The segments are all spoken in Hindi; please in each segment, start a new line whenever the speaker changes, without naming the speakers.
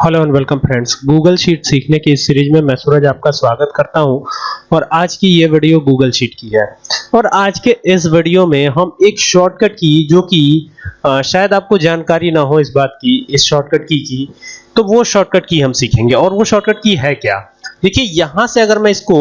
Hello and welcome friends Google sheet सीखने की इस सीरीज़ में मैं सूरज आपका स्वागत करता हूँ। और आज की ये वीडियो गूगल शीट की है। और आज के इस वीडियो में हम एक शॉर्टकट की, जो कि शायद आपको जानकारी ना हो इस बात की, इस शॉर्टकट की की तो वो शॉर्टकट की हम सीखेंगे। और वो शॉर्टकट की है क्या? देखिए, यहाँ से अगर मैं इसको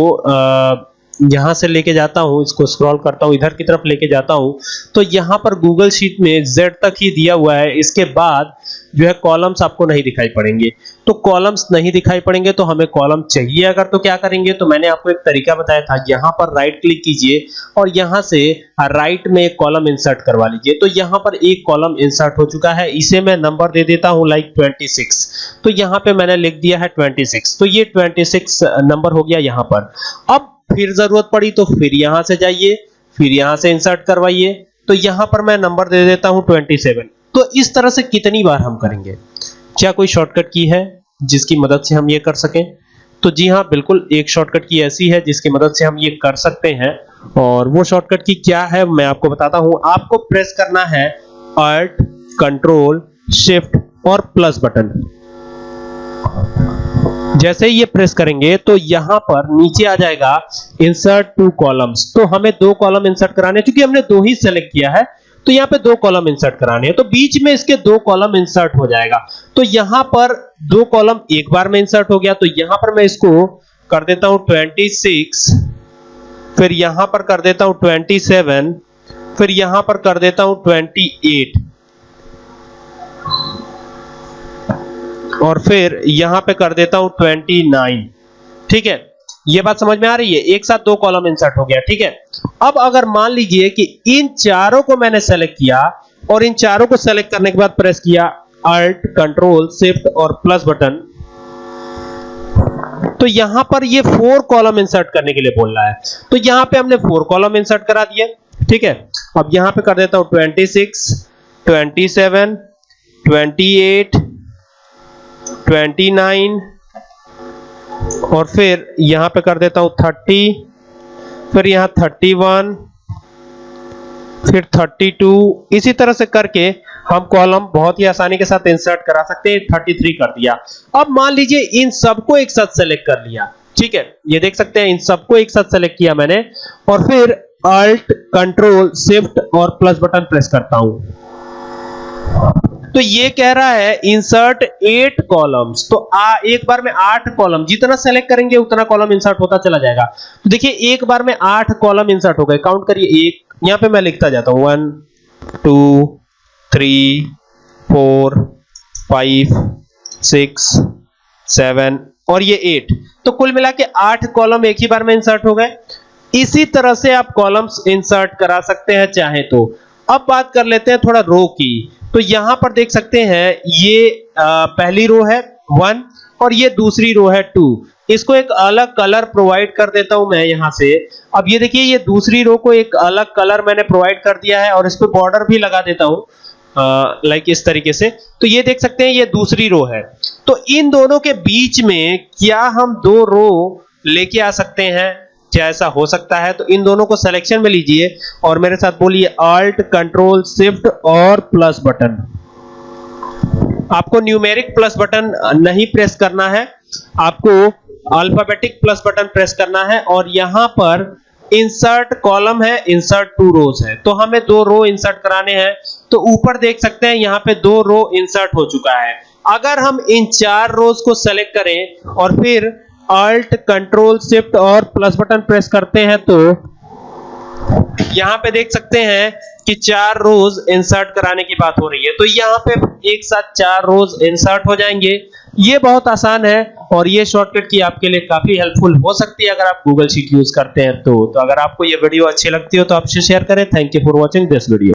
यहाँ से लेके जाता हूँ, इसको स्क्रॉल करता हूँ, इधर की तरफ़ लेके जाता हूँ तो यहाँ पर गूगल शीट में z तक ही दिया हुआ है। इसके बाद जो है कॉलम्स आपको नहीं दिखाई पड़ेंगे। तो कॉलम्स नहीं दिखाई पड़ेंगे तो हमें कॉलम चाहिए। अगर तो क्या करेंगे तो मैंने आपको एक तरीका बताया था, यहाँ पर राइट क्लिक कीजिए और यहाँ से राइट में एक कॉलम इंसर्ट करवा लीजिए। तो यहाँ पर एक कॉलम इंसर्ट हो चुका है। इसे मैं नंबर दे देता हूँ लाइक 26 तो यहाँ पे मैंने लिख दिया है 26 तो ये 26 नंबर हो गया यहाँ पर। अब फिर ज़रूरत पड़ी तो फिर यहाँ से जाइए, फिर यहाँ से इंसर्ट करवाइए। तो यहाँ पर मैं नंबर दे देता हूँ 27 तो इस तरह से कितनी बार हम करेंगे? क्या कोई शॉर्टकट की है जिसकी मदद से हम ये कर सकें? तो जी हाँ, बिल्कुल, एक शॉर्टकट की ऐसी है जिसकी मदद से हम ये कर सकते हैं। और वो शॉर्टकट की क्या है, मैं आपको बताता हूँ। आपको प्रेस करना है अल्ट कंट्रोल शिफ्ट और प्लस बटन जैसे ही ये प्रेस करेंगे तो यहाँ पर नीचे आ जाएगा इंसर्ट टू कॉलम्स तो हमें दो कॉलम इंसर्ट कराने क्योंकि हमने दो ही सेलेक्ट किया है तो यहाँ पे दो कॉलम इंसर्ट कराने हैं। तो बीच में इसके दो कॉलम इंसर्ट हो जाएगा। तो यहाँ पर दो कॉलम एक बार में इंसर्ट हो गया तो यहाँ पर मैं इसको कर देता हूँ 26 फिर यहाँ पर कर देता हूँ 27 फिर यहाँ पर कर देता हूँ 28 और फिर यहाँ पे कर देता हूँ 29 ठीक है? ये बात समझ में आ रही है? एक साथ दो कॉलम इंसर्ट हो गया, ठीक है? अब अगर मान लीजिए कि इन चारों को मैंने सेलेक्ट किया और इन चारों को सेलेक्ट करने के बाद प्रेस किया अल्ट कंट्रोल शिफ्ट और प्लस बटन तो यहाँ पर ये फोर कॉलम इंसर्ट करने के लिए बोल रहा है। तो यहाँ पे हमने फोर कॉलम इंसर्ट करा दिए ठीक है? अब यहाँ पे कर देता हूँ 26 27 28 29 और फिर यहाँ पे कर देता हूँ 30 फिर यहाँ 31 फिर 32 इसी तरह से करके हम कॉलम बहुत ही आसानी के साथ इंसर्ट करा सकते हैं 33 कर दिया। अब मान लीजिए इन सबको एक साथ सेलेक्ट कर लिया, ठीक है? ये देख सकते हैं, इन सबको एक साथ सेलेक्ट किया मैंने, और फिर अल्ट कंट्रोल शिफ्ट और प्लस बटन प्रेस करता हूँ। तो ये कह रहा है इंसर्ट एट कॉलम्स तो आ, एक बार में आठ कॉलम जितना सेलेक्ट करेंगे उतना कॉलम इंसर्ट होता चला जाएगा. तो देखिए एक बार में आठ कॉलम इंसर्ट हो गए. काउंट करिए एक यहाँ पे मैं लिखता जाता हूँ. One two three four five six seven और ये एट तो कुल मिला के आठ कॉलम एक ही बार में इंसर्ट हो गए. इसी तरह से आप कॉलम्स इंसर्ट करा सकते हैं चाहे तो. अब बात कर लेते हैं थोड़ा रो की. तो यहाँ पर देख सकते हैं ये आ, पहली रो है वन और ये दूसरी रो है टू इसको एक अलग कलर प्रोवाइड कर देता हूँ मैं यहाँ से. अब ये देखिए ये दूसरी रो को एक अलग कलर मैंने प्रोवाइड कर दिया है और इस पे बॉर्डर भी लगा देता हूँ लाइक इस तरीके से. तो ये देख सकते हैं ये दूसरी रो है. तो इन दोनों के बीच में क्या हम दो रो लेके आ सकते हैं? क्या ऐसा हो सकता है तो इन दोनों को सिलेक्शन में लीजिए और मेरे साथ बोलिए अल्ट कंट्रोल शिफ्ट और प्लस बटन आपको न्यूमेरिक प्लस बटन नहीं प्रेस करना है, आपको अल्फाबेटिक प्लस बटन प्रेस करना है और यहाँ पर इंसर्ट कॉलम है इंसर्ट टू रोज है। तो हमें दो रो इंसर्ट कराने हैं तो ऊपर देख सकते हैं, यहाँ पे दो रो इंसर्ट हो चुका है। अगर हम इन चार रोज को सेलेक्ट करें और फिर अल्ट कंट्रोल शिफ्ट और प्लस बटन प्रेस करते हैं तो यहाँ पे देख सकते हैं कि चार रोज इंसर्ट कराने की बात हो रही है। तो यहाँ पे एक साथ चार रोज इंसर्ट हो जाएँगे। ये बहुत आसान है और ये शॉर्टकट की आपके लिए काफ़ी हेल्पफुल हो सकती है अगर आप गूगल शीट यूज़ करते हैं तो। तो अगर आपको ये वीडियो अच्छी लगती हो तो आपसे शेयर करें। Thank you for watching this video